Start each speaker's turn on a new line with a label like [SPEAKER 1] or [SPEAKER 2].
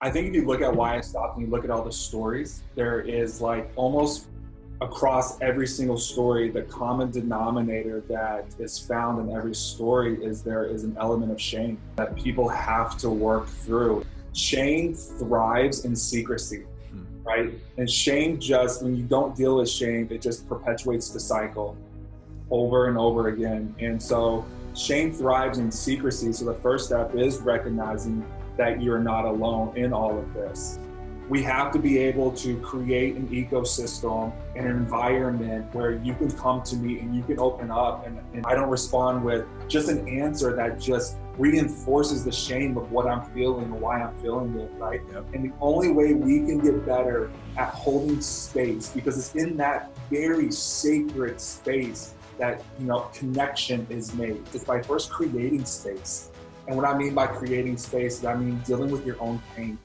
[SPEAKER 1] I think if you look at why I stopped and you look at all the stories, there is like almost across every single story, the common denominator that is found in every story is there is an element of shame that people have to work through. Shame thrives in secrecy, hmm. right? And shame just, when you don't deal with shame, it just perpetuates the cycle over and over again. And so shame thrives in secrecy. So the first step is recognizing that you're not alone in all of this. We have to be able to create an ecosystem, an environment where you can come to me and you can open up and, and I don't respond with just an answer that just reinforces the shame of what I'm feeling and why I'm feeling it, right? Yep. And the only way we can get better at holding space, because it's in that very sacred space that you know connection is made. It's by first creating space. And what I mean by creating space is I mean dealing with your own pain.